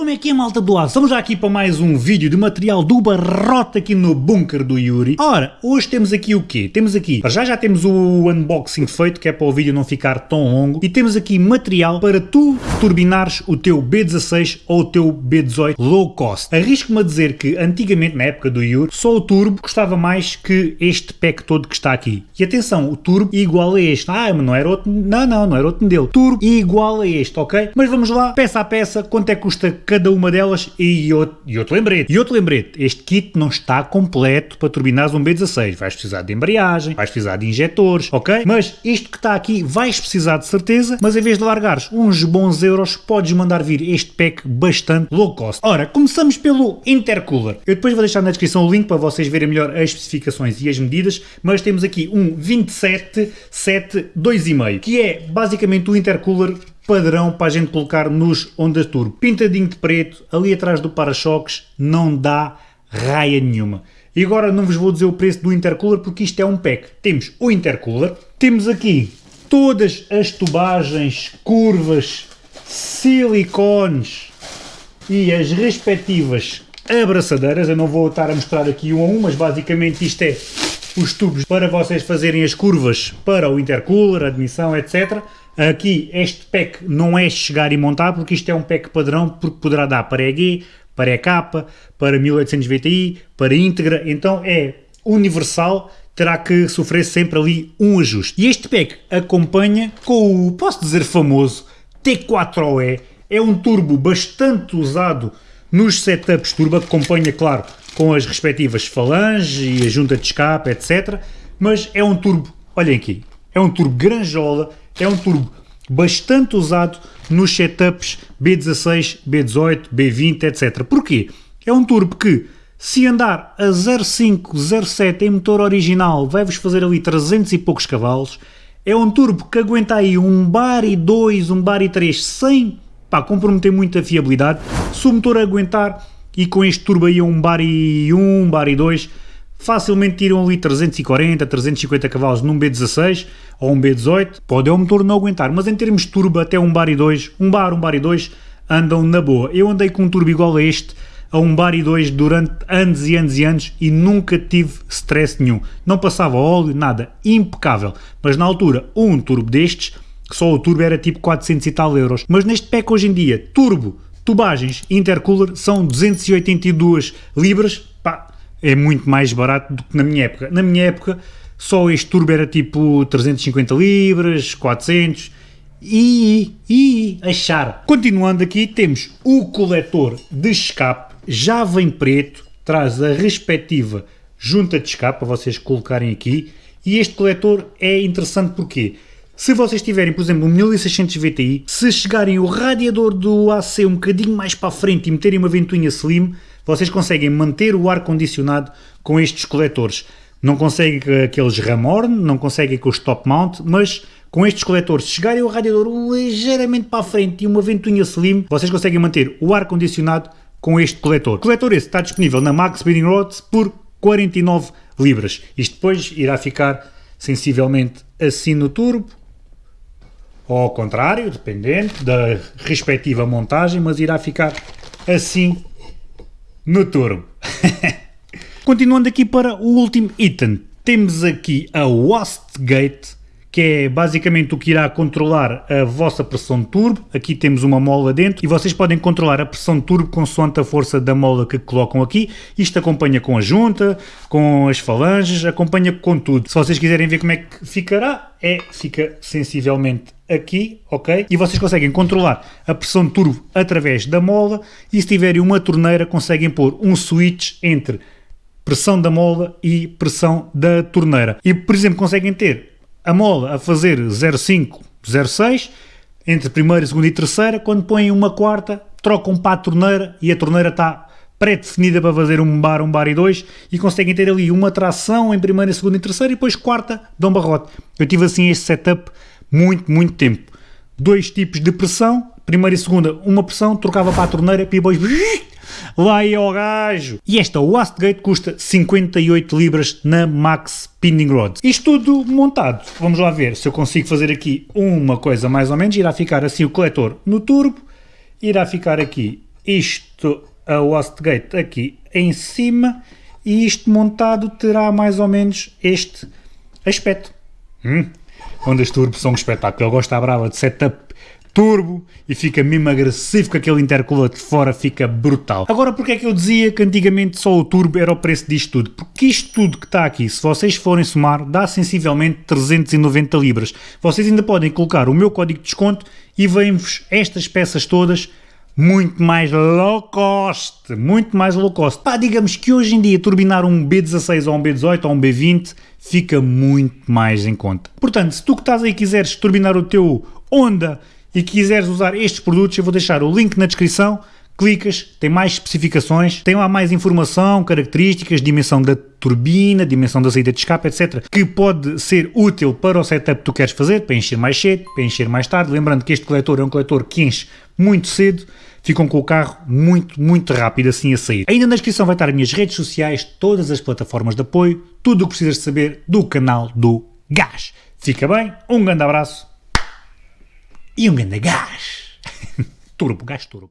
Como é que é malta do aço? Estamos já aqui para mais um vídeo de material do barrote aqui no bunker do Yuri. Ora, hoje temos aqui o quê? Temos aqui, já já temos o unboxing feito, que é para o vídeo não ficar tão longo, e temos aqui material para tu turbinares o teu B16 ou o teu B18 low cost. Arrisco-me a dizer que antigamente, na época do Yuri, só o turbo custava mais que este pack todo que está aqui. E atenção, o turbo igual a este. Ah, mas não era outro, não, não, não era outro modelo. Turbo igual a este, ok? Mas vamos lá, peça a peça, quanto é que custa cada uma delas e outro, lembrete. E outro lembrete, este kit não está completo para turbinares um B16. Vais precisar de embreagem, vais precisar de injetores, ok? Mas isto que está aqui vais precisar de certeza, mas em vez de largares uns bons euros, podes mandar vir este pack bastante low cost. Ora, começamos pelo intercooler. Eu depois vou deixar na descrição o link para vocês verem melhor as especificações e as medidas, mas temos aqui um 27.7 2,5, que é basicamente o intercooler padrão para a gente colocar nos Honda Turbo. Pintadinho de preto, ali atrás do para-choques, não dá raia nenhuma. E agora não vos vou dizer o preço do intercooler porque isto é um pack. Temos o intercooler, temos aqui todas as tubagens, curvas, silicones e as respectivas abraçadeiras. Eu não vou estar a mostrar aqui um a um, mas basicamente isto é os tubos para vocês fazerem as curvas para o intercooler, admissão, etc. Aqui este pack não é chegar e montar porque isto é um pack padrão porque poderá dar para EG, para EK, para 1800 VTI, para íntegra, então é universal, terá que sofrer sempre ali um ajuste. E este pack acompanha com o, posso dizer famoso, T4OE, é um turbo bastante usado nos setups turbo, acompanha claro com as respectivas falanges e a junta de escape, etc. Mas é um turbo, olhem aqui, é um turbo granjola, é um turbo bastante usado nos setups B16, B18, B20, etc. Porquê? É um turbo que, se andar a 0,5, 0,7 em motor original, vai-vos fazer ali 300 e poucos cavalos. É um turbo que aguenta aí um bar e 2, um bar e 3 sem pá, comprometer muito a fiabilidade. Se o motor aguentar e com este turbo aí um bar e 1, um bar e 2, facilmente tiram ali 340, 350 cavalos num B16 ou um B18, pode é o motor não aguentar, mas em termos de turbo até um bar e 2, um bar, um bar e 2 andam na boa. Eu andei com um turbo igual a este, a um bar e 2 durante anos e anos e anos e nunca tive stress nenhum. Não passava óleo, nada, impecável. Mas na altura, um turbo destes, só o turbo era tipo 400 e tal euros. Mas neste pack hoje em dia, turbo, tubagens, intercooler, são 282 libras, pá, é muito mais barato do que na minha época. Na minha época, só este turbo era tipo 350 libras, 400 e, e achar. Continuando aqui, temos o coletor de escape, já vem preto, traz a respectiva junta de escape para vocês colocarem aqui e este coletor é interessante porque se vocês tiverem, por exemplo, um 1600 VTI, se chegarem o radiador do AC um bocadinho mais para a frente e meterem uma ventoinha slim, vocês conseguem manter o ar-condicionado com estes coletores. Não conseguem com aqueles ramorn, não conseguem com os top mount, mas com estes coletores, chegarem o radiador ligeiramente para a frente e uma ventoinha slim, vocês conseguem manter o ar-condicionado com este coletor. O coletor esse está disponível na Max Spinning Rods por 49 libras. Isto depois irá ficar sensivelmente assim no turbo, ou ao contrário, dependendo da respectiva montagem, mas irá ficar assim no turbo. Continuando aqui para o último item, temos aqui a Wastgate, que é basicamente o que irá controlar a vossa pressão de turbo. Aqui temos uma mola dentro e vocês podem controlar a pressão de turbo consoante a força da mola que colocam aqui. Isto acompanha com a junta, com as falanges, acompanha com tudo. Se vocês quiserem ver como é que ficará, é, fica sensivelmente aqui, ok? E vocês conseguem controlar a pressão de turbo através da mola e se tiverem uma torneira conseguem pôr um switch entre pressão da mola e pressão da torneira. E, por exemplo, conseguem ter a mola a fazer 0,5, 0,6, entre primeira, segunda e terceira, quando põem uma quarta, trocam para a torneira e a torneira está pré-definida para fazer um bar, um bar e dois e conseguem ter ali uma tração em primeira, segunda e terceira e depois quarta dão barrote. Eu tive assim este setup muito, muito tempo. Dois tipos de pressão, primeira e segunda, uma pressão, trocava para a torneira e depois lá ia ao gajo. E esta Wastgate custa 58 libras na Max Spinning Rods. Isto tudo montado. Vamos lá ver se eu consigo fazer aqui uma coisa mais ou menos. Irá ficar assim o coletor no turbo, irá ficar aqui isto, a Wastegate aqui em cima e isto montado terá mais ou menos este aspecto. Hum? Ondas turbo são um espetáculo. Eu gosto da brava de setup turbo e fica mesmo agressivo com aquele intercooler de fora, fica brutal. Agora, porque é que eu dizia que antigamente só o turbo era o preço disto tudo? Porque isto tudo que está aqui, se vocês forem somar, dá sensivelmente 390 libras. Vocês ainda podem colocar o meu código de desconto e vêm-vos estas peças todas muito mais low cost, muito mais low cost. Pá, digamos que hoje em dia turbinar um B16 ou um B18 ou um B20 fica muito mais em conta. Portanto, se tu que estás aí quiseres turbinar o teu Honda e quiseres usar estes produtos, eu vou deixar o link na descrição, clicas, tem mais especificações, tem lá mais informação, características, dimensão da turbina, dimensão da saída de escape, etc. Que pode ser útil para o setup que tu queres fazer, para encher mais cedo, para encher mais tarde. Lembrando que este coletor é um coletor que enche muito cedo, ficam com o carro muito, muito rápido assim a sair. Ainda na descrição vai estar as minhas redes sociais, todas as plataformas de apoio, tudo o que precisas saber do canal do Gás. Fica bem, um grande abraço e um grande gás. turbo, gás turbo.